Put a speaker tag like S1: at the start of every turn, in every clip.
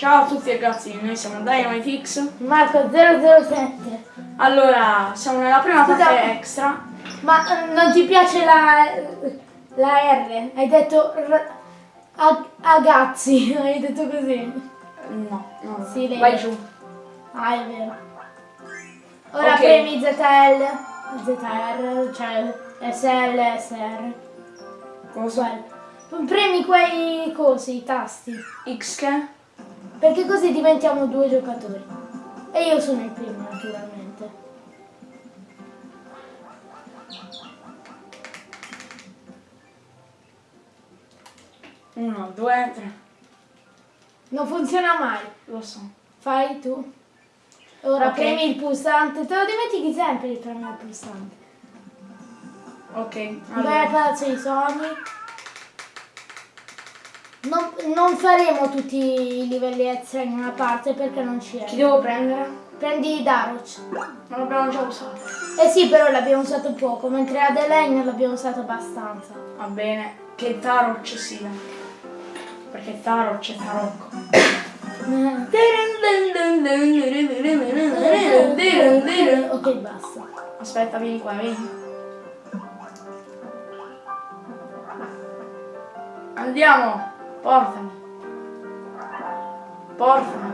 S1: Ciao a tutti ragazzi, noi siamo DynamiteX.
S2: Marco 007.
S1: Allora, siamo nella prima
S2: Scusa.
S1: parte extra.
S2: Ma eh, non ti piace la, la R? Hai detto r- a, agazzi, hai detto così.
S1: No, no.
S2: Sì, lei-
S1: Vai giù.
S2: Ah, è vero. Ora
S1: Ok.
S2: premi ZL, ZR, cioè SL, SR.
S1: Cosa?
S2: Premi quei cosi, i tasti.
S1: X che?
S2: Perché così diventiamo due giocatori. E io sono il primo, naturalmente.
S1: Uno, due, tre.
S2: Non funziona mai.
S1: Lo so.
S2: Fai tu. Ora
S1: Ok.
S2: premi il pulsante. Te lo dimentichi sempre di premere il pulsante.
S1: Ok.
S2: Vai al
S1: Allora.
S2: palazzo dei sogni. Non, non faremo tutti i livelli extra in una parte perché non ci
S1: Chi
S2: è.
S1: devo prendere?
S2: Prendi Daroch.
S1: Ma l'abbiamo già usato.
S2: Eh sì, però l'abbiamo usato poco, mentre Adelaine l'abbiamo usato abbastanza.
S1: Va bene. Che Tarot sia. Perché Tarot c'è Tarocco.
S2: Ok, basta.
S1: Aspetta, vieni qua, vieni. Andiamo! Portami! Portami!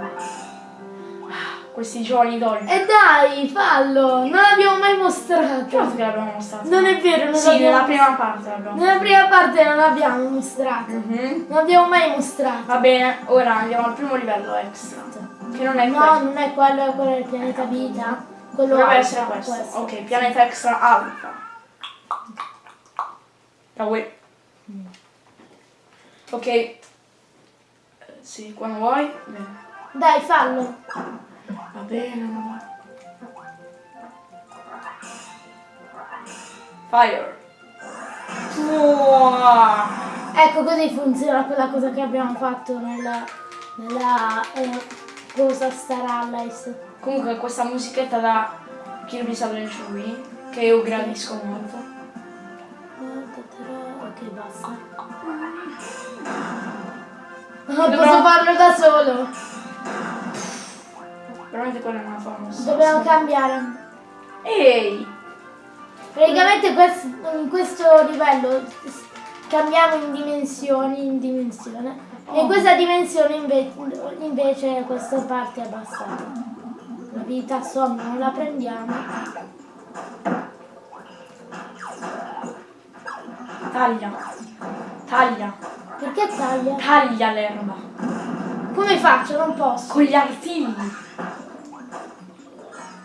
S1: Ah, Questi giovani dolci.
S2: E dai, fallo! Non l'abbiamo mai mostrato.
S1: Certo che l'abbiamo mostrato.
S2: Non è vero, non
S1: Sì,
S2: l'abbiamo
S1: nella prima parte l'abbiamo
S2: Nella prima parte non l'abbiamo mostrato.
S1: Mhm.
S2: Non l'abbiamo mai mostrato.
S1: Va bene, ora andiamo al primo livello extra. Che non è
S2: No,
S1: questo.
S2: non è quello, quello del pianeta vita. Quello alfa,
S1: essere questo. Ok, pianeta extra alfa. Uè. Ok. Eh, Sì, quando vuoi. Bene.
S2: Dai, fallo.
S1: Va bene, vai. Fire. Uah.
S2: Ecco così funziona quella cosa che abbiamo fatto nella, nella eh, cosa Star Allies.
S1: Comunque questa musichetta da Kirby's Adventure Wii, che io gradisco molto.
S2: Ok, basta. Ah,
S1: Dobbiamo-
S2: Posso farlo da solo.
S1: Veramente quella è una famosa.
S2: Dobbiamo cambiare.
S1: Ehi!
S2: Praticamente quest- in questo livello cambiamo in dimensioni, in dimensione. E in questa dimensione inve- invece questa parte è abbassata. La vita somma non la prendiamo.
S1: Taglia. Taglia.
S2: Perché taglia?
S1: Taglia l'erba.
S2: Come faccio? Non posso.
S1: Con gli artigli.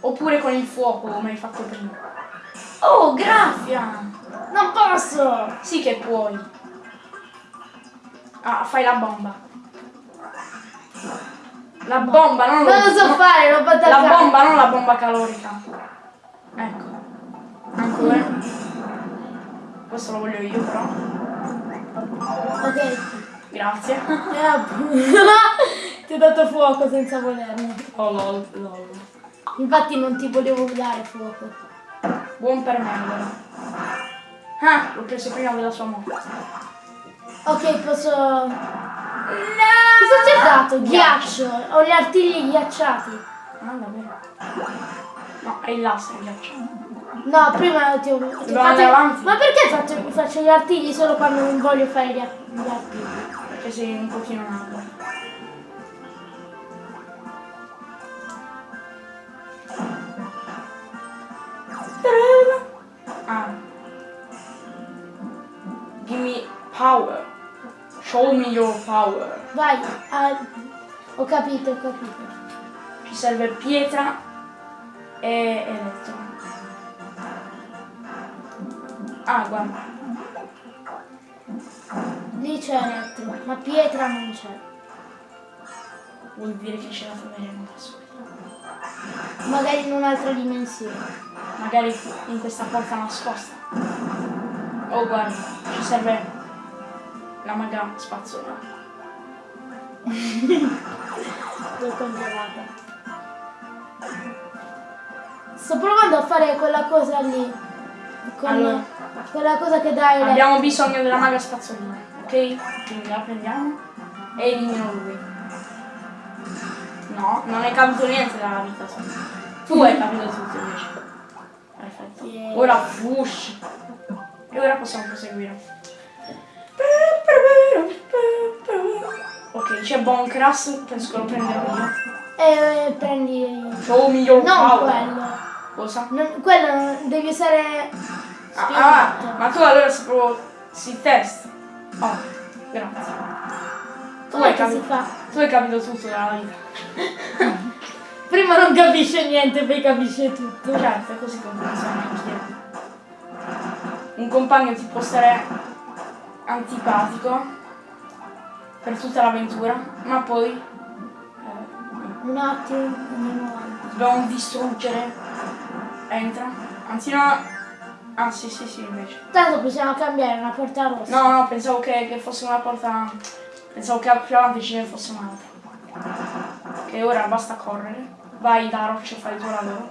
S1: Oppure con il fuoco, come hai fatto prima. Oh, graffia!
S2: Non posso!
S1: Sì che puoi. Ah, fai la bomba. La bomba, non,
S2: Non lo so
S1: no-
S2: fare, l'ho fatta
S1: La bomba, non la bomba calorica. Ecco. Ancora. Questo lo voglio io però.
S2: Ok.
S1: Grazie.
S2: Ti ho dato fuoco senza volerlo.
S1: Oh lol, lol.
S2: Infatti non ti volevo dare fuoco.
S1: Buon per me allora. Ah, l'ho preso prima della sua morte.
S2: Ok, posso... Cosa ti ho dato? Ghiaccio. Ho gli artigli ghiacciati.
S1: Ah, davvero? No, è il laser il ghiaccio.
S2: No, prima ti ho... ti
S1: andare avanti?
S2: Ma perché faccio, faccio gli artigli solo quando non voglio fare gli, ar- gli artigli?
S1: Perché sei un pochino nato. Ah. Give me power. Show me your power.
S2: Vai. ah, ho capito, ho capito.
S1: Ci serve pietra e elettro. Ah, guarda.
S2: Lì c'è elettro, ma pietra non c'è.
S1: Vuol dire che ce la troveremo da soli.
S2: Magari in un'altra dimensione.
S1: Magari in questa porta nascosta. Oh guarda, ci serve la maga spazzola.
S2: L'ho congelata. Sto provando a fare quella cosa lì. Con
S1: Allora.
S2: quella cosa che dai.
S1: Abbiamo bisogno della maga spazzolina, ok? Quindi la prendiamo e elimino lui. No, non hai capito niente della vita. tu. Tu hai capito tutto invece. Perfetto.
S2: Yeah.
S1: Ora fush. E ora possiamo proseguire. Ok, c'è Boncras, penso che lo prenderò io.
S2: E prendi...
S1: Show me your
S2: Non
S1: power.
S2: quello.
S1: Cosa?
S2: Non- quello non- devi usare...
S1: Ah, ah, ma tu allora sei proprio si test. Oh, grazie. Tu hai,
S2: si
S1: capito, tu hai capito tutto della vita.
S2: Prima non capisce niente, poi capisce tutto.
S1: Certo, è così che funziona anch'io. Un compagno ti può stare antipatico per tutta l'avventura, ma poi eh,
S2: Un attimo, andiamo avanti.
S1: dobbiamo distruggere. Entra. Anzi no. Ah sì sì sì invece.
S2: Tanto possiamo cambiare una porta rossa.
S1: No no pensavo che, che fosse una porta. Pensavo che più avanti ce ne fosse un'altra. Che ora basta correre. Vai da roccia fai il tuo lavoro.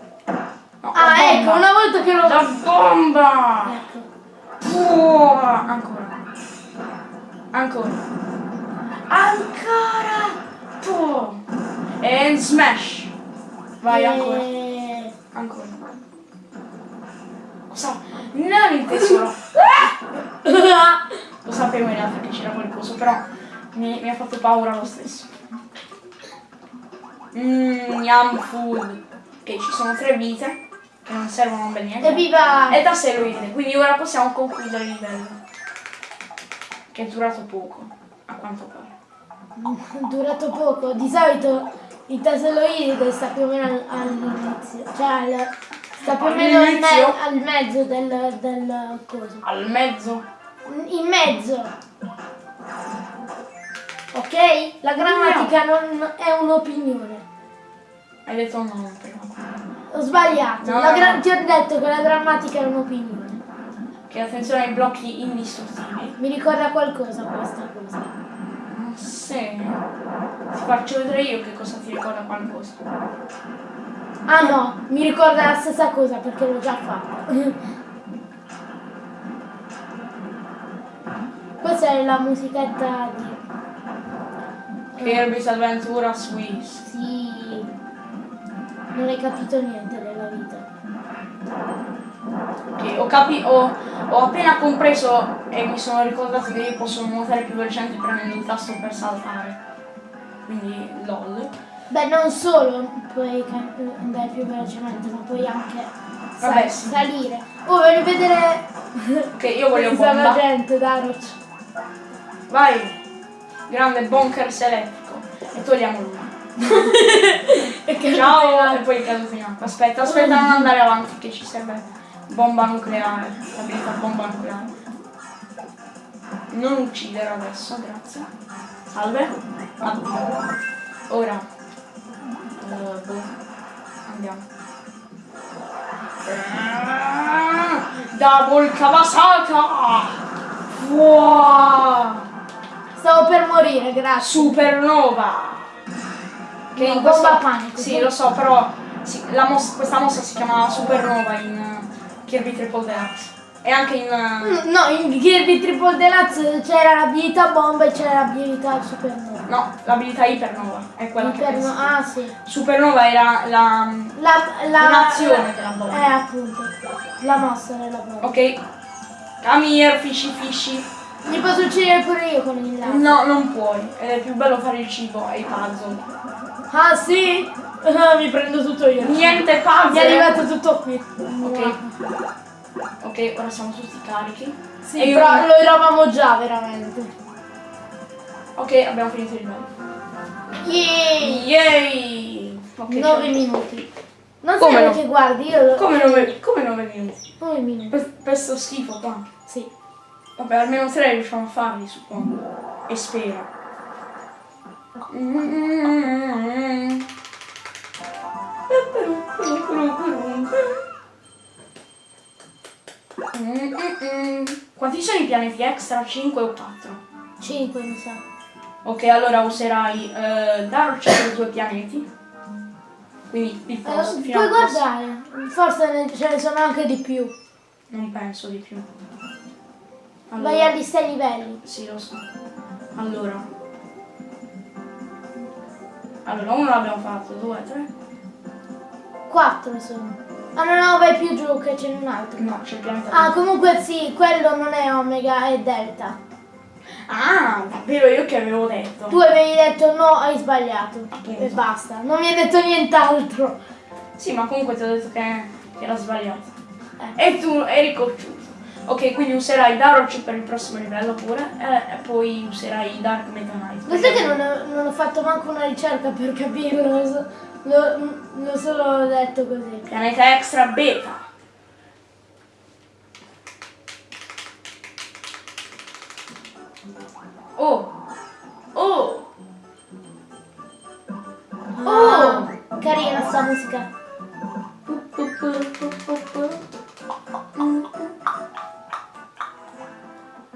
S1: No,
S2: Ah, ecco, una volta che lo...
S1: La bomba!
S2: Ecco.
S1: Puh, ancora. Ancora. Ancora. Puh. E smash. Vai ancora.
S2: E-
S1: Ancora. Cosa? Non il tesoro. Lo sapevo in realtà che c'era qualcosa, però mi, mi ha fatto paura lo stesso. Mmm, yum food. Ok, ci sono tre vite che non servono per niente.
S2: Evviva!
S1: E da steroide, quindi ora possiamo concludere il livello. Che è durato poco, a quanto pare.
S2: durato poco. Di solito il taseloide sta più o meno al- all'inizio. Cioè al- sta più o meno al, me- al mezzo del, del coso.
S1: Al mezzo.
S2: In mezzo. Ok? La grammatica non è un'opinione.
S1: Hai detto no.
S2: Ho sbagliato.
S1: No, no, no.
S2: Ti ho detto che la grammatica è un'opinione.
S1: Che attenzione ai blocchi indistruttibili.
S2: Mi ricorda qualcosa questa cosa.
S1: Sì. Ti faccio vedere io che cosa ti ricorda qualcosa.
S2: Ah no, mi ricorda la stessa cosa perché l'ho già fatta. Questa è la musichetta di...
S1: Kirby's Adventure Swiss.
S2: Sì. Non hai capito niente della vita.
S1: Ok, ho, capi- ho, ho appena compreso e mi sono ricordato che io posso nuotare più velocemente premendo il tasto per saltare. Quindi lol.
S2: Beh, non solo puoi andare più velocemente, ma puoi anche
S1: Vabbè, sì.
S2: salire. Oh, voglio vedere
S1: Ok, io voglio bomba.
S2: gente, Daroc.
S1: Vai! Grande bunkers elettrico. E togliamo lui. Ciao! E poi caduto in acqua. Aspetta, aspetta, non andare avanti che ci serve bomba nucleare. L'abilità bomba nucleare. Non uccidere adesso, grazie. Salve. Addio. Ora. Eh, boh. Andiamo. Double Kawasaka! Wow!
S2: Stavo per morire, grazie.
S1: Supernova! Che
S2: No,
S1: in questo...
S2: bomba panico.
S1: Sì, lo so, però sì, la mos- questa mossa si chiama Supernova in Kirby Triple Deluxe. E anche in... eh,
S2: Mm, No, in Kirby Triple Deluxe c'era l'abilità bomba e c'era l'abilità supernova.
S1: no, l'abilità Ipernova. È quella che
S2: Iperno-
S1: pensi.
S2: ah sì.
S1: Supernova era la...
S2: La, la, la-
S1: della bomba.
S2: Eh appunto. La mossa della bomba.
S1: Ok. Come here, fishy fishy.
S2: Li posso uccidere pure io con il laser.
S1: No, non puoi. È più bello fare il cibo e i puzzle.
S2: Ah sì? Mi prendo tutto io.
S1: Niente
S2: Mi
S1: puzzle!
S2: è arrivato tutto qui.
S1: Ok. Ok, ora siamo tutti carichi.
S2: Sì,
S1: E io-
S2: però lo eravamo già veramente.
S1: Ok, abbiamo finito il livello.
S2: Yay!
S1: Yay! Ok,
S2: 9
S1: ciao.
S2: minuti. Non
S1: Come
S2: sai
S1: no?
S2: che guardi, io lo...
S1: Come 9 come nove minuti?
S2: 9 minuti.
S1: Per, per sto schifo qua.
S2: Sì.
S1: Vabbè, almeno tre riusciamo a farli, suppongo. E spero. Mm. Mm-mm. Quanti sono i pianeti extra? 5 o 4?
S2: 5 mi sa.
S1: Ok, allora userai eh, Dark per due pianeti. Quindi il
S2: Eh,
S1: prossimo. fino
S2: puoi guardare. Forse ce ne sono anche di più.
S1: Non penso di più.
S2: Vai agli 6 livelli.
S1: Sì, lo so. Allora. Allora, uno l'abbiamo fatto, due, tre.
S2: 4 sono. Ah no, no, vai più giù che c'è un altro.
S1: No, c'è il pianeta.
S2: Ah, comunque sì, quello non è Omega, è Delta.
S1: Ah, davvero io che avevo detto.
S2: Tu avevi detto no, hai sbagliato.
S1: Appunto.
S2: E basta. Non mi hai detto nient'altro.
S1: Sì, ma comunque ti ho detto che, che era sbagliato.
S2: Eh.
S1: E tu eri cocciuto. Ok, quindi userai Daroch per il prossimo livello pure. eh, E, poi userai Dark Meta Knight.
S2: Lo sai che non ho, non ho fatto manco una ricerca per capirlo, l'ho solo detto così.
S1: Pianeta extra beta. Oh! Oh!
S2: Oh! Carina sta musica.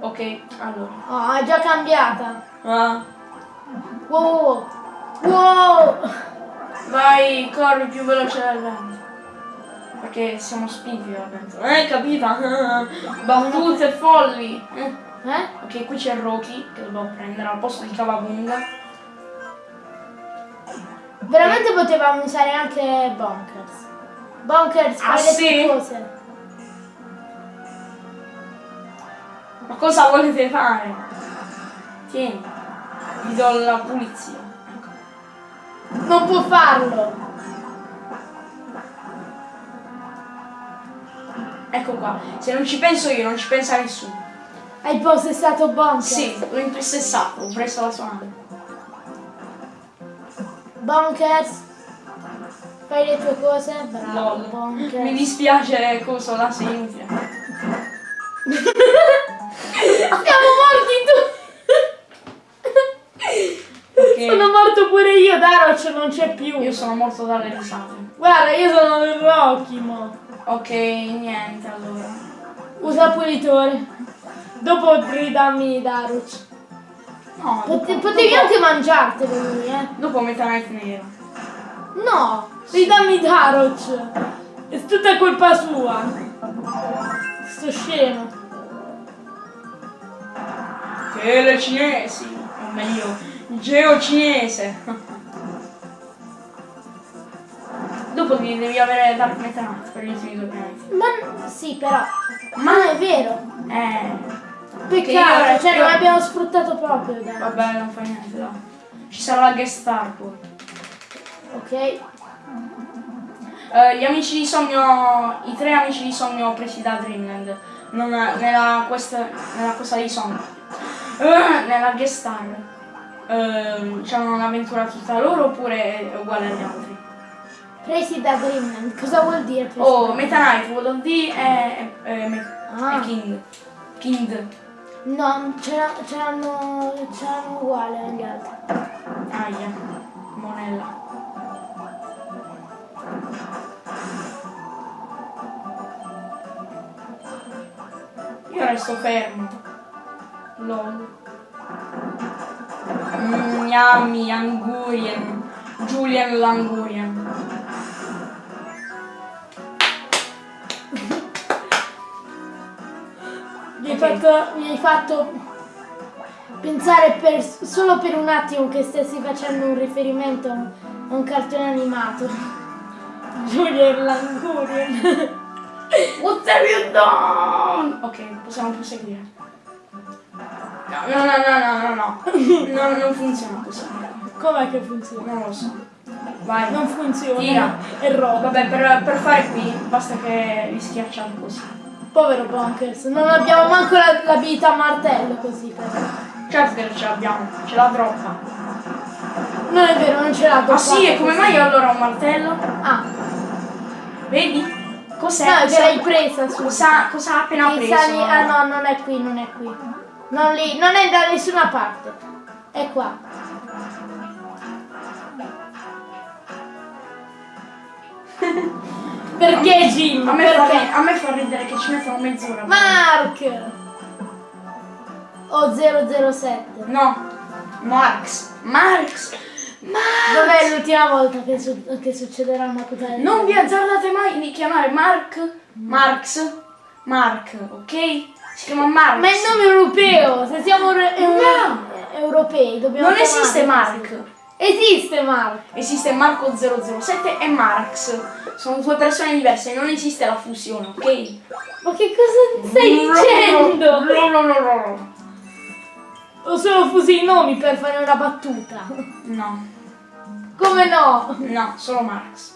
S1: Ok, allora.
S2: Oh, è già cambiata.
S1: Ah, vai, corri più veloce del vento. Perché siamo spinti dal vento. Eh, capita? Battute folli. Eh. Ok, qui c'è Rocky che dobbiamo prendere al posto di Cavabunga.
S2: Veramente potevamo usare anche Bonkers. Bonkers,
S1: Ah, sì?
S2: cose.
S1: Ma cosa volete fare? Tieni, vi do la pulizia.
S2: Non può farlo.
S1: Ecco qua, se non ci penso io, non ci pensa nessuno.
S2: Hai possessato Bonkers.
S1: Sì, l'ho impossessato, ho preso la sua nave.
S2: Bonkers. Fai le tue cose. Bravo,
S1: Lol.
S2: Bonkers.
S1: Mi dispiace cosa la sei inutile.
S2: Siamo morti tu!
S1: Ok.
S2: Sono morto pure io, Daroc non c'è più.
S1: Io sono morto dalle risate.
S2: Guarda, io sono Rocky, mo.
S1: Ok, niente allora.
S2: Usa pulitore. Dopo ridammi Daroc.
S1: No,
S2: Pote-
S1: dopo,
S2: potevi
S1: dopo-
S2: anche mangiartelo lui, eh.
S1: Dopo Knight nero.
S2: No, ridammi Daroc. È tutta colpa sua. Sto scemo.
S1: Che le cinesi, o meglio, il geo cinese. Dopo devi, devi avere Dark Meta Knight per gli ultimi due pianeti.
S2: Ma sì, però. Ma non è vero.
S1: Eh,
S2: Peccato,
S1: io-
S2: cioè
S1: io-
S2: non abbiamo sfruttato proprio Daroc.
S1: vabbè, non fa niente, dai. Ci sarà la guest star poi.
S2: Ok.
S1: Eh, gli amici di sogno, i tre amici di sogno presi da Dreamland, non, nella, questa, nella cosa di sogno, Eh, nella guest star, eh, c'hanno un'avventura tutta loro oppure è uguale agli altri?
S2: Presi Dreamland. Cosa vuol dire
S1: Oh, Meta Knight, World of D e, e, e Me-
S2: Ah.
S1: e King. King.
S2: No, c'erano uguali agli altri.
S1: Aia. Monella. Io resto fermo. LOL. Yummy, Angurian. Julian Langurian.
S2: Mi hai,
S1: Ok.
S2: fatto, mi hai fatto pensare per- solo per un attimo che stessi facendo un riferimento a un, a un cartone animato. Julian Langurian.
S1: What have you done? Ok, possiamo proseguire. No, no, no, no, no, no, no. No, non funziona così.
S2: Com'è che funziona?
S1: Non lo so. Vai.
S2: Non funziona.
S1: Tira.
S2: È roba.
S1: Vabbè, per, per fare qui basta che vi schiacciate così.
S2: Povero Bonkers, non abbiamo manco la- l'abilità martello così però.
S1: Certo che ce l'abbiamo, ce l'ha troppa.
S2: Non è vero, non ce l'ha
S1: Ah sì, e come
S2: così.
S1: mai allora un martello?
S2: Ah,
S1: Vedi? Cos'è?
S2: no,
S1: Cosa-
S2: l'hai presa su.
S1: Cosa, cosa ha appena preso?
S2: sali- Ah no, non è qui, non è qui. Non lì, non è da nessuna parte. È qua. Perché Jim?
S1: A me, fa,
S2: Perché?
S1: a me fa ridere che ci mettono mezz'ora.
S2: Mark! O 007.
S1: No, Marx. Marx. Marx.
S2: Dov'è l'ultima volta che, su- che succederà una cosa del
S1: Non vi azzardate mai di chiamare Mark, Marx, Mark, ok? Si chiama Marx.
S2: Ma è il nome europeo, se siamo
S1: No.
S2: europei dobbiamo
S1: non esiste
S2: così. Esiste Mark.
S1: Esiste Marco 007 e Marx. Sono due persone diverse, non esiste la fusione, ok?
S2: Ma che cosa stai dicendo?
S1: No, no, no, no.
S2: Ho solo fuso i nomi per fare una battuta.
S1: No,
S2: Come no?
S1: no, solo Marx.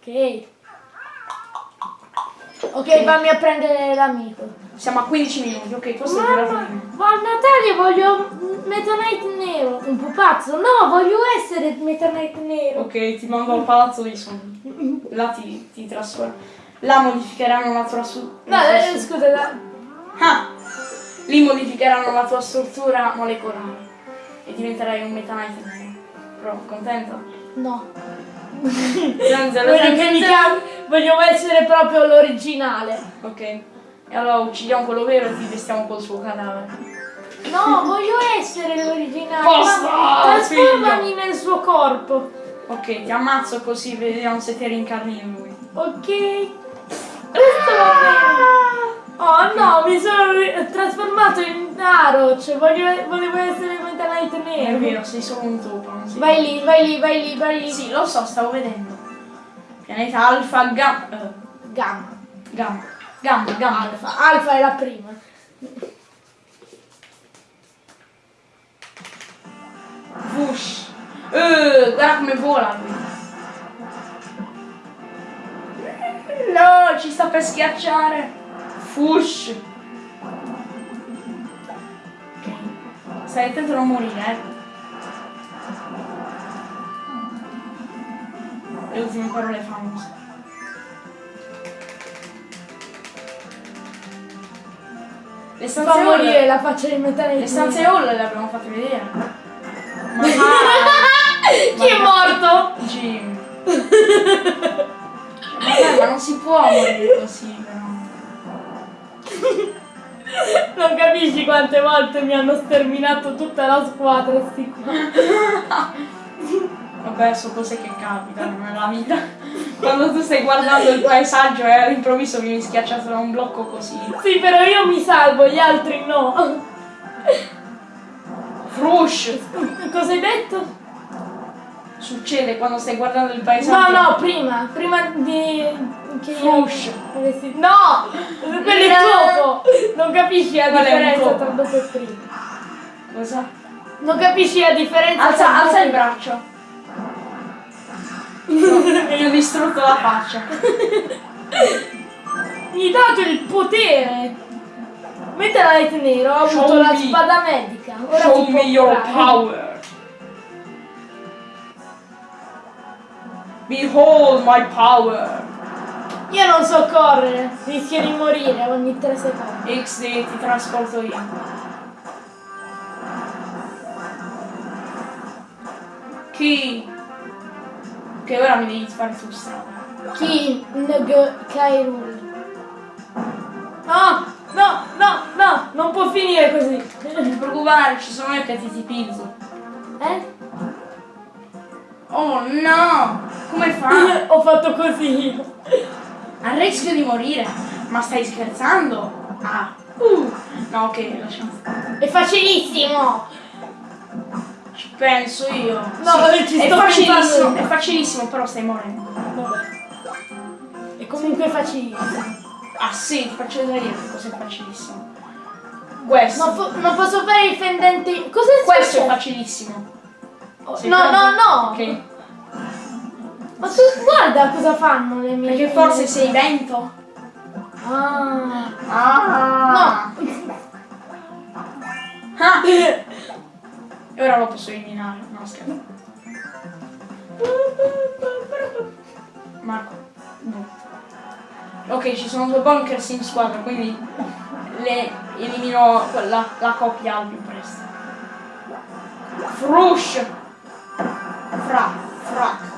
S2: Ok. Ok, fammi a prendere l'amico.
S1: Siamo a 15 minuti, ok, questo è il
S2: Mamma,
S1: fine.
S2: ma a Natale voglio Meta Knight nero. Un pupazzo? No, voglio essere Meta Knight nero.
S1: Ok, ti mando al palazzo dei sogni. Là ti, ti trasformo. Là modificheranno la tua su.
S2: No,
S1: la
S2: eh, scusa, da-
S1: Ah! Lì modificheranno la tua struttura molecolare. E diventerai un Meta Knight nero. Però, contento?
S2: no.
S1: Zero,
S2: Voglio, voglio essere proprio l'originale.
S1: Ok. E allora uccidiamo quello vero e ti vestiamo col suo cadavere.
S2: No, voglio essere l'originale.
S1: Basta,
S2: Ma- Trasformami nel suo corpo.
S1: Ok, ti ammazzo così vediamo se ti rincarni in lui.
S2: Ok. Questo va bene. Oh no, mi sono trasformato in Aroch. Voglio, volevo essere Meta Knight
S1: È
S2: nero.
S1: vero, sei solo un topo.
S2: Vai lì, vai lì, vai lì, vai lì.
S1: Sì, lo so, stavo vedendo. Pianeta Alfa Gamma. eh,
S2: Gamma.
S1: gamma. Gamma, gamma.
S2: Alfa. Alfa è la prima.
S1: Vush. Eh, guarda come vola lui. No, ci sta per schiacciare. Fush. Ok. Stai attento a non morire, eh. Le ultime parole famose. Le stanze
S2: Fa morire la faccia di Knight
S1: Le stanze hall le abbiamo fatte vedere. Ma
S2: Chi è morto?
S1: Jim. Dai, ma non si può morire così, però.
S2: Non capisci quante volte mi hanno sterminato tutta la squadra sti qua.
S1: Vabbè, sono cose che capitano nella vita. Quando tu stai guardando il paesaggio e all'improvviso vieni schiacciato da un blocco così.
S2: Sì, però io mi salvo, gli altri no.
S1: Frush!
S2: Cosa hai detto?
S1: Succede quando stai guardando il
S2: No,
S1: paesaggio.
S2: no, prima, prima di... che io
S1: Fush.
S2: avessi... No! Quello è dopo! Non capisci la
S1: un
S2: differenza tra dopo e prima.
S1: Cosa?
S2: Non capisci la differenza
S1: Alza, alza il braccio. No, mi ho distrutto la faccia.
S2: e... Mi hai dato il potere! Mentre la Light Nero ha avuto la spada medica. Ora
S1: Show me your
S2: curare.
S1: power. Behold my power.
S2: Io non so correre, rischio di morire ogni 3 secondi.
S1: XD ti trasporto io. Chi? Che ora mi devi fare su strada.
S2: Chi Ng Kairul. No, no, no, no, non può finire così.
S1: Non ti preoccupare, ci sono io che ti tipizzo.
S2: Eh?
S1: Oh no! Come fa?
S2: Ho fatto così.
S1: A rischio di morire? Ma stai scherzando? Ah. Uh. No, ok, lasciamo stare.
S2: È facilissimo.
S1: Ci penso io.
S2: No, ci
S1: è facilissimo, è facilissimo, però stai morendo.
S2: Vabbè. È comunque facilissimo.
S1: Ah sì, faccio vedere io che cos'è facilissimo. Questo.
S2: Non, po- non posso fare i fendenti. Cosa è
S1: Questo è facilissimo.
S2: Oh, No, no,
S1: pronto?
S2: no.
S1: Ok.
S2: Ma tu guarda cosa fanno le mie.
S1: Perché forse sei vento?
S2: Ah.
S1: Ah.
S2: No.
S1: Ah. E ora lo posso eliminare. No, scherzo. Marco. no. Ok, ci sono due bunkers in squadra, quindi le elimino quella, la coppia al più presto. Frush! Fra, frac.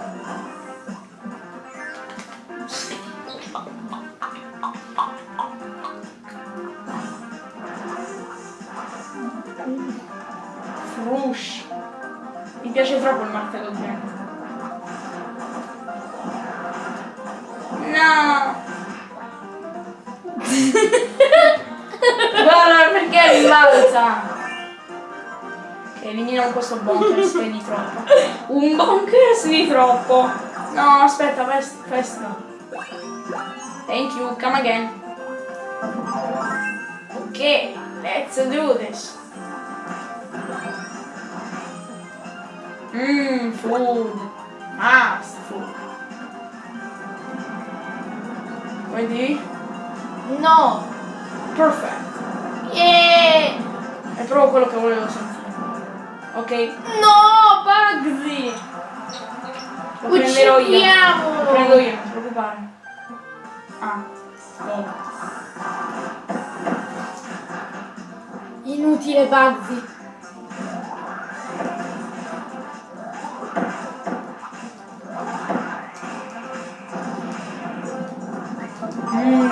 S1: Frush. Mi piace troppo il martello vento. No! Guarda perché rimbalza! Ok, elimino Prendiamo questo bonkers che è di troppo. Un bonkers di troppo. No, aspetta, quest- questo. Thank you, come again. Ok, let's do this. Mmm, food. Fast food. Vedi?
S2: No!
S1: Perfect.
S2: Yeah!
S1: È proprio quello che volevo sentire. Ok,
S2: No, Bugsy!
S1: lo prenderò io. Lo prendo io, non ti preoccupare. Ah, oh.
S2: Inutile Bugsy.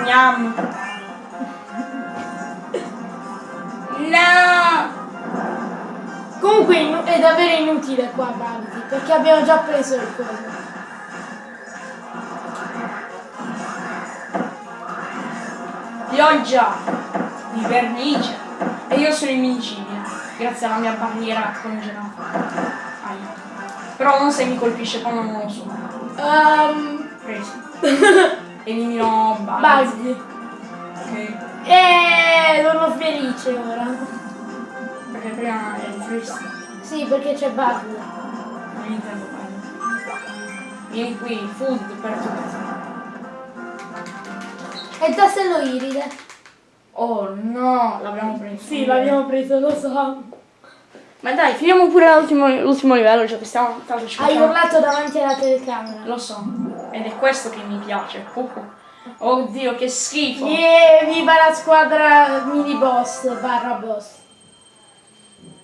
S1: Yum. No!
S2: Comunque è davvero inutile qua Bugsy, perché abbiamo già preso il coso.
S1: Pioggia di vernice. E io sono invincibile, grazie alla mia barriera congelata. Aia. Però non se mi colpisce quando non lo so.
S2: Um,
S1: Preso. Elimino Bugs.
S2: Bugsy.
S1: Ok.
S2: E sono felice ora.
S1: Perché prima eri triste.
S2: Sì, perché c'è Bugsy.
S1: Non intendo quello. Vieni qui, food per tutti.
S2: E il tassello iride.
S1: Oh no, l'abbiamo preso.
S2: Sì, l'abbiamo preso, lo so.
S1: Ma dai, finiamo pure l'ultimo, livello, cioè che stiamo tanto ci
S2: Hai urlato davanti alla telecamera.
S1: Lo so, ed è questo che mi piace. Uh, Oddio, che schifo.
S2: Yeah, viva la squadra mini boss barra boss.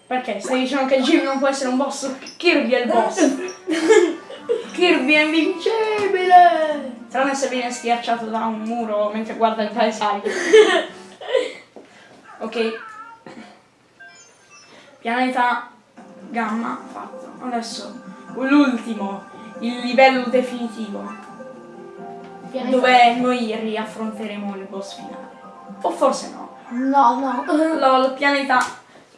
S1: Perché? Stai dicendo che Jim non può essere un boss? Kirby è il boss. Kirby è invincibile. Tranne se viene schiacciato da un muro mentre guarda il paesaggio. ok. Pianeta gamma fatto. Adesso l'ultimo, il livello definitivo. Dove noi riaffronteremo il boss finale. O forse no.
S2: No, no.
S1: Lol, pianeta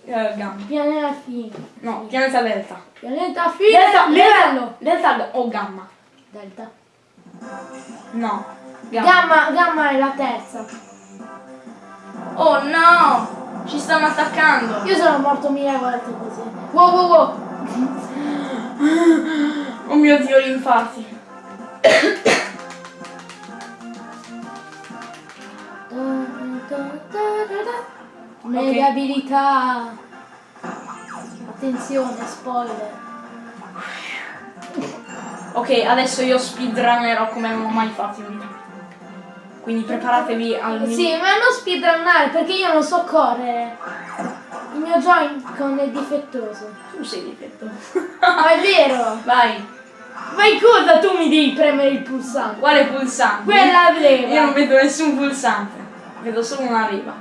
S1: eh, gamma.
S2: Pianeta fine.
S1: No, pianeta delta.
S2: Pianeta fine.
S1: Delta,
S2: livello.
S1: delta o gamma?
S2: Delta.
S1: No. Gamma.
S2: Gamma, gamma è la terza.
S1: Oh no! Ci stanno attaccando.
S2: Io sono morto mille volte così. Wow, wow, wow.
S1: Oh mio dio, gli infarti.
S2: Mega abilità. Attenzione, spoiler.
S1: Ok, adesso io speedrunnerò come non ho mai fatto in vita. Quindi preparatevi al mio...
S2: Sì, ma non speedrunnare perché io non so correre. Il mio Joy-Con è difettoso.
S1: Tu sei difetto.
S2: Ma è vero!
S1: Vai.
S2: Ma in cosa tu mi devi premere il pulsante?
S1: Quale pulsante?
S2: Quella leva.
S1: Io non vedo nessun pulsante. Vedo solo una riva.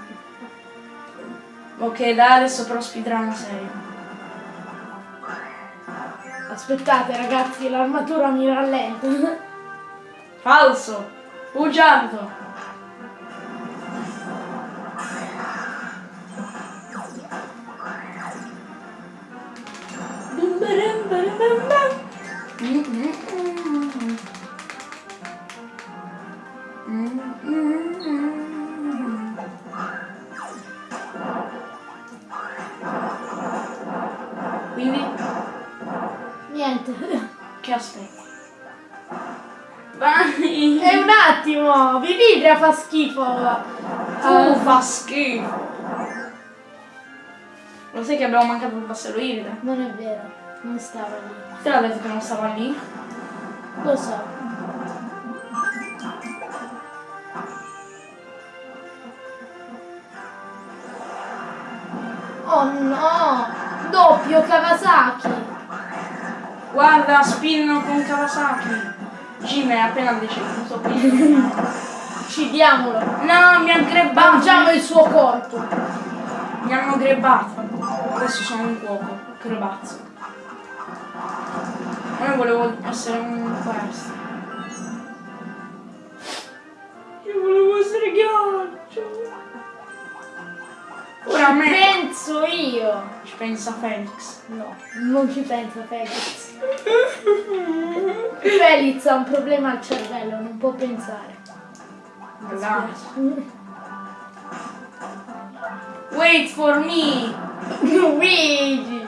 S1: Ok, da adesso però speedrun serio.
S2: Aspettate ragazzi, l'armatura mi rallenta.
S1: Falso. Bugiardo. Quindi,
S2: Niente.
S1: che aspetti? Vai!
S2: E un attimo, Vividria fa schifo.
S1: Tu
S2: Eh,
S1: fa schifo. Lo sai che abbiamo mancato il tassello iride?
S2: non è vero, non stava lì.
S1: Te l'ha detto che non stava lì?
S2: Lo so. No! Doppio Kawasaki!
S1: Guarda, spin con Kawasaki. Jim è appena deceduto qui.
S2: Uccidiamolo!
S1: No, mi ha grebbato.
S2: Mangiamo il suo corpo!
S1: Mi hanno grebbato. Adesso sono un cuoco. Grebazzo. Ma io volevo essere un questo. Io volevo essere ghiaccio. Ora me.
S2: Penso io!
S1: Ci pensa Felix.
S2: No, non ci pensa Felix. Felix ha un problema al cervello, non può pensare.
S1: Wait for me!
S2: Luigi!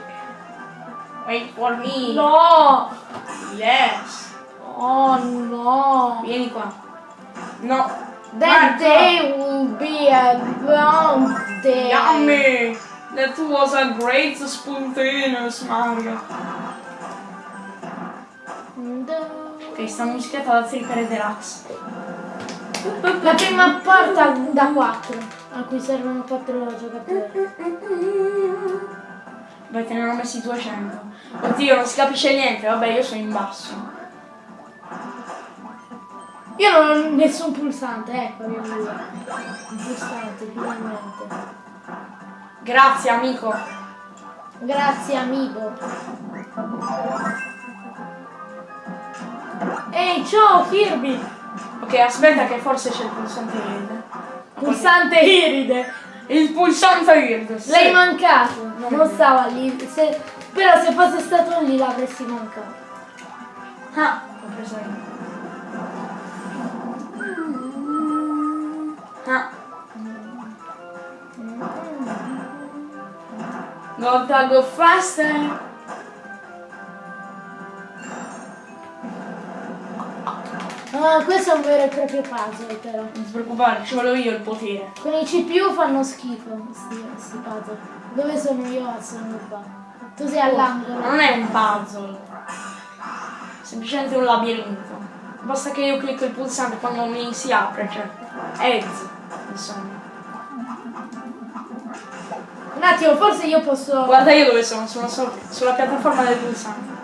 S1: Wait for me!
S2: No!
S1: Yes!
S2: Oh no!
S1: Vieni qua. No!
S2: That
S1: Marco!
S2: day will be a long day.
S1: Yummy! That was a great spontaneous Mario. Ok, sta musichetta da Tripper Deluxe.
S2: La prima porta da 4, a cui servono 4 giocatori.
S1: Beh, te ne hanno messi 200. Oddio, non si capisce niente. Vabbè, io sono in basso.
S2: Io non ho nessun pulsante, ecco io lui. Un pulsante, finalmente.
S1: Grazie, amico.
S2: Grazie amico. Ehi, ciao Kirby!
S1: Ok, aspetta che forse c'è il pulsante iride.
S2: Pulsante iride!
S1: Il pulsante iride. sì.
S2: L'hai mancato! Non stava lì. se- però se fosse stato lì l'avresti mancato.
S1: Ah, ho preso io. Gotta go faster.
S2: Ah, questo è un vero e proprio puzzle però.
S1: Non ti preoccupare, ce l'ho io il potere.
S2: Con i CPU fanno schifo sti, sti puzzle. Dove sono io? Sono qua. Tu sei
S1: Ma
S2: all'angolo.
S1: non è un puzzle. Semplicemente un labirinto. Basta che io clicco il pulsante quando mi si apre, cioè. Eggs.
S2: Un attimo, forse io posso.
S1: Guarda io dove sono, sono solo- sulla piattaforma del pulsante.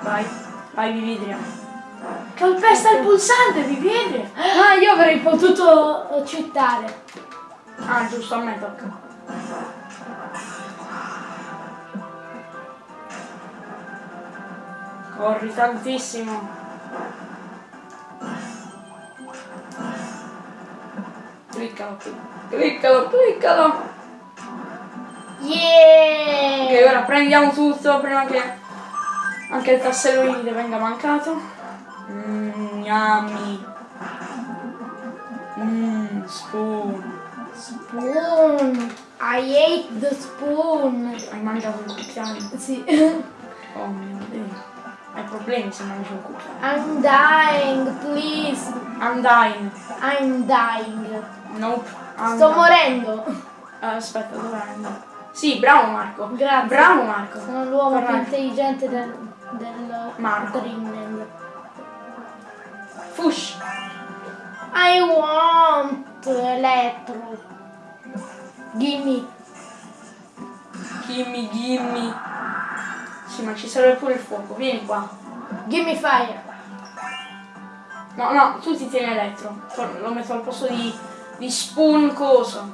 S1: Vai, vai Vividria. Calpesta il pulsante, Vividria!
S2: Ah, io avrei potuto citare.
S1: Ah, giusto, a me tocca. Corri tantissimo. Cliccalo, cliccalo, cliccalo. Ok,
S2: Yeah!
S1: ora prendiamo tutto prima che anche il tassello iride venga mancato. Mmm, yummy. Mmm, spoon.
S2: Spoon! I ate the spoon!
S1: Hai mangiato il cucchiaio?
S2: Sì.
S1: Oh mio dio. Hai problemi se mangi un cucchiaio.
S2: I'm dying, please!
S1: I'm dying.
S2: I'm dying.
S1: Nope. I'm
S2: Sto
S1: dying.
S2: morendo.
S1: Eh, aspetta, dov'è? Sì, bravo Marco.
S2: Grazie.
S1: Bravo Marco.
S2: Sono l'uomo più intelligente del, del
S1: Marco.
S2: Dreamland.
S1: Fush.
S2: I want elettro. Gimme.
S1: Gimme, gimme. Sì, ma ci serve pure il fuoco. Vieni qua.
S2: Gimme fire.
S1: No, no, tu ti tieni elettro. Lo metto al posto di, di spoon coso.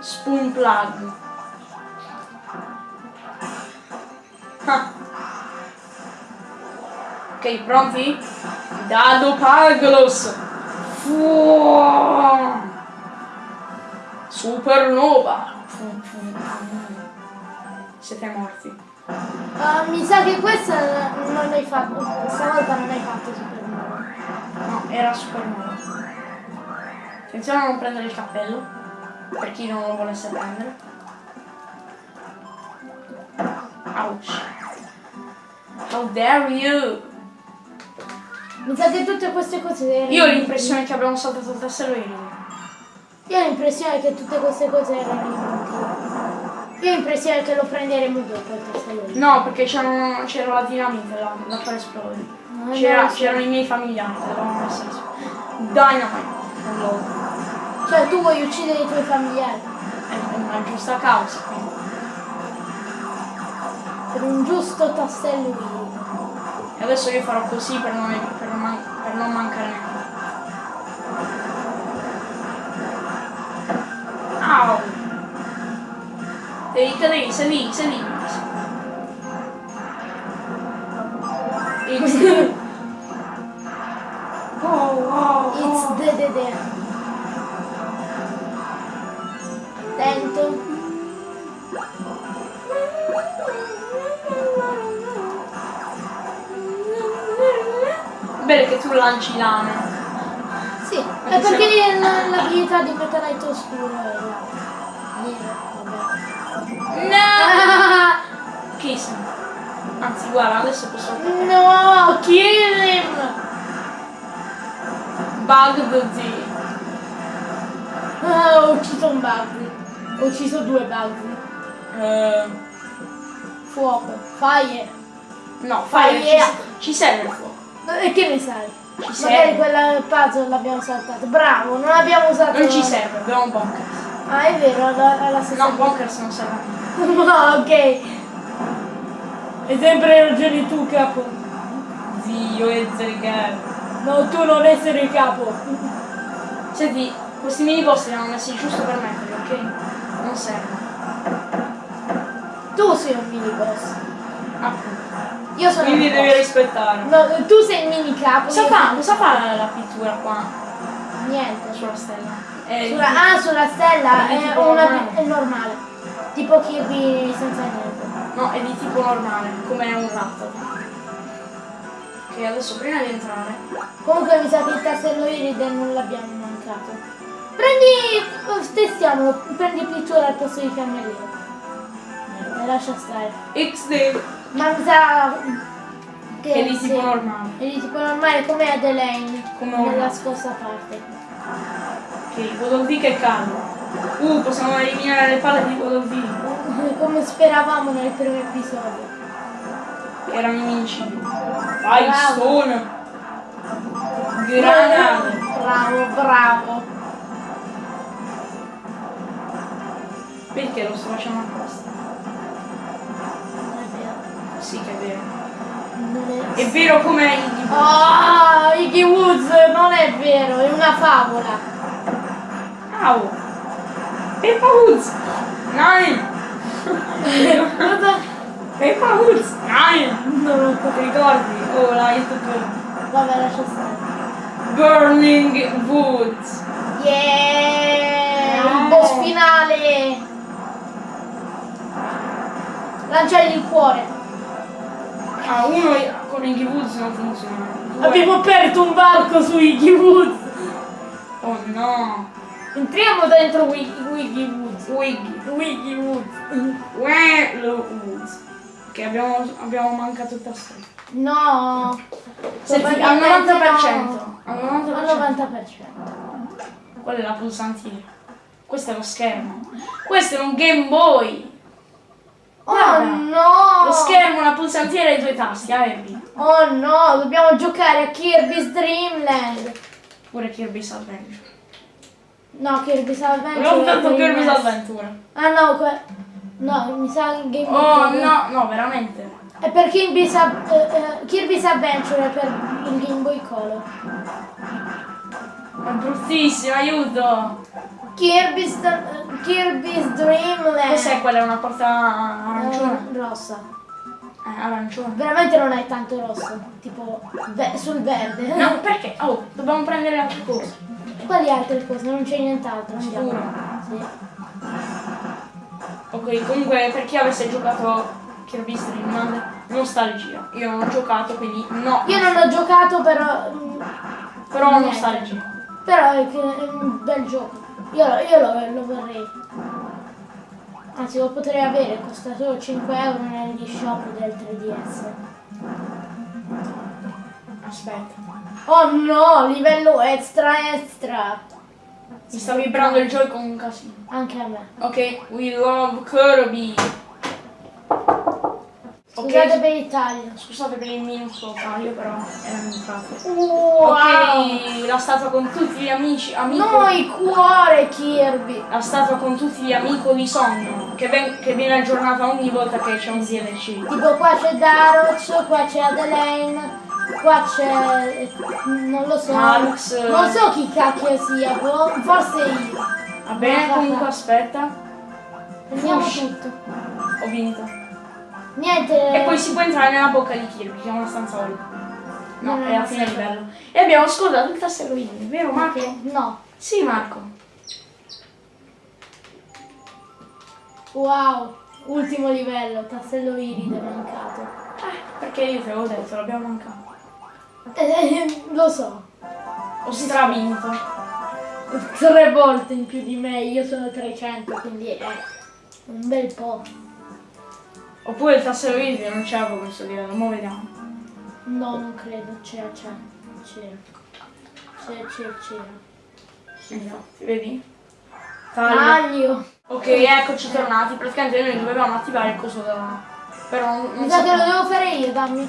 S1: Spoon plug. Ah. Ok, pronti? Dado Paglos. Supernova. Siete morti.
S2: Ah, mi sa che questa non l'hai fatto. Stavolta non hai fatto supernova.
S1: No, era supernova. Attenzione a non prendere il cappello, per chi non lo volesse prendere. Ouch. How dare you!
S2: Mi sa che tutte queste cose erano.
S1: Io ho l'impressione che abbiamo saltato il tassello iride.
S2: Io ho l'impressione che tutte queste cose erano inutili. Io ho l'impressione che lo prenderemo dopo il tassello.
S1: No, perché c'era la dinamite là, da far esplodere. C'erano i miei familiari, l'avevamo messa su. Dynamite. Allora,
S2: Cioè tu vuoi uccidere i tuoi familiari
S1: è una giusta causa, quindi.
S2: per un giusto tassello irido.
S1: E adesso io farò così per non, per non man- per non mancare niente. Au! Devi cadere, sei lì, sei lì.
S2: L- l'abilità di Metalite Oscuro è la... Nero.
S1: No! Kiss. Anzi, guarda, adesso posso attaccare.
S2: No, kill him!
S1: Bug Z.
S2: Ah, ho ucciso un bug. Ho ucciso due bug.
S1: Eh,
S2: Fuoco, fire.
S1: no, Fai,
S2: yeah.
S1: ci, ci serve il fuoco.
S2: E che ne sai?
S1: Ci
S2: Magari
S1: serve.
S2: quella puzzle l'abbiamo saltata. Bravo, non abbiamo usato.
S1: Non ci serve, abbiamo un bunker.
S2: Ah, è vero, alla, alla stessa
S1: No, bunkers non serve.
S2: No, ok. Hai sempre ragione tu, capo.
S1: Zio e zerigare.
S2: No, tu non essere il capo.
S1: Senti, questi mini boss li hanno messi giusto per metterli, ok? Non serve.
S2: Tu sei un mini boss.
S1: Appunto.
S2: Io sono
S1: Quindi devi rispettare.
S2: No, tu sei il mini capo.
S1: Cosa fa? Cosa fa la, la pittura qua?
S2: Niente.
S1: Sulla stella? È
S2: Sulla- ah, sulla stella
S1: È
S2: è, una,
S1: normale.
S2: è normale. Tipo Kirby senza niente.
S1: No, è di tipo normale, come un ratto. Ok, adesso prima di entrare.
S2: Comunque mi sa che il tassello iride non l'abbiamo mancato. Prendi, testiamolo, prendi pittura al posto di fiammellino. E lascia stare.
S1: XD
S2: Ma mi sa che
S1: è di
S2: sì,
S1: tipo normale.
S2: È di tipo normale come Adelaine
S1: Come
S2: nella scorsa parte.
S1: Ok, Godolvi che caldo. Uh, possiamo eliminare le palle di Godolvi.
S2: Come speravamo nel primo episodio.
S1: Che erano invincibili. Vai,
S2: Bravo.
S1: Granate!
S2: Bravo, bravo.
S1: Perché lo sto facendo apposta? Sì che è vero.
S2: È...
S1: È vero come il tipo.
S2: Ah, Iggy Woods non è vero, è una favola.
S1: Au! Peppa Woods!
S2: Cosa?
S1: Peppa Woods! Nine!
S2: Non lo
S1: Ti ricordi? Oh, la YouTube.
S2: Vabbè, lascia stare.
S1: Burning Woods!
S2: Yeah!
S1: No.
S2: Il boss finale! Lanciagli il cuore.
S1: Ah, uno con Iggy Woods non funziona. Due-
S2: Abbiamo aperto un barco su Iggy Woods.
S1: Oh no!
S2: Entriamo dentro Wiggy, Wiggy Woods.
S1: Wiggy.
S2: Wiggy Woods.
S1: Willow Woods. Che abbiamo, abbiamo mancato il tasto.
S2: No.
S1: Senti, al
S2: Probabilmente
S1: 90%.
S2: no.
S1: Al
S2: Al
S1: 90%.
S2: 90%.
S1: Quella è la pulsantiera. Questo è lo schermo. Questo è un Game Boy.
S2: Oh
S1: Guarda.
S2: no!
S1: Lo schermo, la pulsantiera e i due tasti, ah, Abby.
S2: Oh no, dobbiamo giocare a Kirby's Dream Land.
S1: Pure Kirby's Adventure.
S2: No, Kirby's Adventure.
S1: Non tanto Kirby's. Adventure.
S2: Ah no, no, mi sa Game Boy.
S1: Oh
S2: Color.
S1: no, no, veramente.
S2: È per Kirby's, eh, eh, Kirby's Adventure è per il Game Boy Color.
S1: È bruttissimo, aiuto.
S2: Kirby's, Kirby's Dream Land.
S1: Cos'è quella? È una porta arancione?
S2: Eh, rossa.
S1: Eh, arancione.
S2: Veramente non è tanto rosso, tipo ve- sul verde.
S1: No, perché? Oh, dobbiamo prendere altre cose.
S2: Quali altre cose? Non c'è nient'altro.
S1: Sicuro.
S2: Sì.
S1: Ok, comunque per chi avesse giocato Kirby's Dream Land, nostalgia. Io non ho giocato, quindi no.
S2: Io non ho giocato però... mm,
S1: Però nostalgia.
S2: Però è un bel gioco. Io, lo- io lo, lo vorrei. Anzi lo potrei avere, costa solo 5 euro negli shop del 3DS.
S1: Aspetta.
S2: Oh no, livello extra extra.
S1: Mi sta vibrando il con un casino.
S2: Anche a me.
S1: Ok, we love Kirby.
S2: Scusate
S1: Ok,
S2: per il taglio.
S1: scusate per il minuscolo taglio, però era entrato.
S2: Wow.
S1: Ok, la statua con tutti gli amici, amico.
S2: No, il cuore Kirby.
S1: La statua con tutti gli amico di sogno, che, che viene aggiornata ogni volta che c'è un DLC.
S2: Tipo qua c'è Darox, qua c'è Adelaine, qua c'è... non lo so.
S1: Marx.
S2: Non so chi cacchio sia, boh, forse io.
S1: Va bene, comunque aspetta,
S2: Prendiamo
S1: Fush.
S2: tutto.
S1: ho vinto.
S2: Niente.
S1: E poi si può entrare nella bocca di Kirby, che è una stanza. No,
S2: No,
S1: è la fine livello. E abbiamo scordato il tassello in, vero Marco?
S2: No.
S1: Sì, Marco.
S2: Wow. Ultimo livello, tassello iride mancato.
S1: Eh, perché io te l'avevo detto, l'abbiamo mancato.
S2: Eh, lo so.
S1: Ho stravinto.
S2: Tre volte in più di me, io sono 300, quindi è un bel po'.
S1: Oppure il tassero video non c'è proprio questo livello, mo vediamo.
S2: No, non credo, c'era, c'era, c'era. C'era, c'era, c'era.
S1: Infatti, vedi? Taglio. Ok, eccoci tornati. Praticamente noi dovevamo attivare il coso da... Però non,
S2: Mi sa che lo devo fare io, dammi.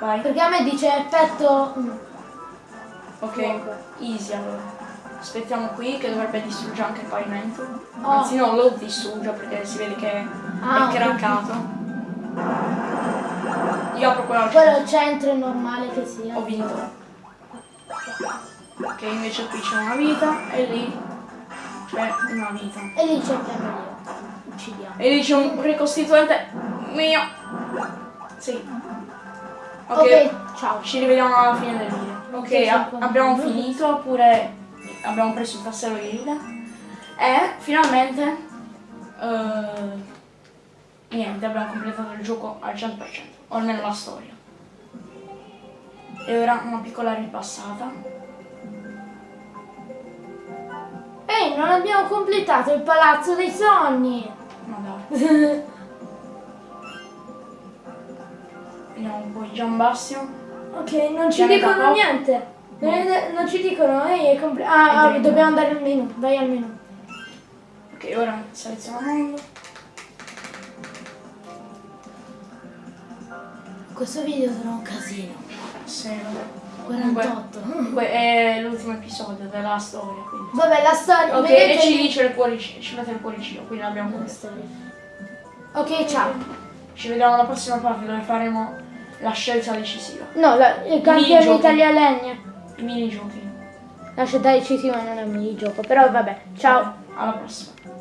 S1: Vai.
S2: Perché a me dice effetto...
S1: Ok, easy allora. Aspettiamo qui che dovrebbe distruggere anche il pavimento.
S2: Oh.
S1: Anzi no, lo distrugge perché si vede che
S2: Ah,
S1: è craccato. Io apro quella
S2: Quello centro è normale che sia.
S1: Ho vinto. Ok, invece qui c'è una vita e lì c'è una vita.
S2: E lì cerchiamo io. Uccidiamo.
S1: E lì c'è un ricostituente mio. Sì. Ok,
S2: Ok, ciao.
S1: ci rivediamo alla fine del video. Ok, abbiamo finito, oppure abbiamo preso il tassello di vita. E finalmente, eh, niente, abbiamo completato il gioco al 100%, o almeno la storia. E ora una piccola ripassata.
S2: Ehi, non abbiamo completato il palazzo dei sogni.
S1: Ma dai, vediamo un po' i Giambastio.
S2: ok, non ci dicono niente. Non, non ci dicono, ehi, è completo. Ah, ah, dobbiamo andare al menu. Vai al menu.
S1: Ok, ora seleziona mondo.
S2: Questo video sarà un casino.
S1: Sì, vabbè.
S2: 48.
S1: Comunque è l'ultimo episodio della storia, quindi.
S2: Vabbè, la storia.
S1: Ok,
S2: vedete
S1: e ci dice il cuoricino, ci mette il cuoricino, quindi completato.
S2: storia. Ok, ciao.
S1: Ci vediamo alla prossima parte dove faremo la scelta decisiva.
S2: No, la, il campione. Italia
S1: Minigiochi.
S2: La scelta decisiva non è un minigioco, però vabbè. Ciao.
S1: Alla prossima.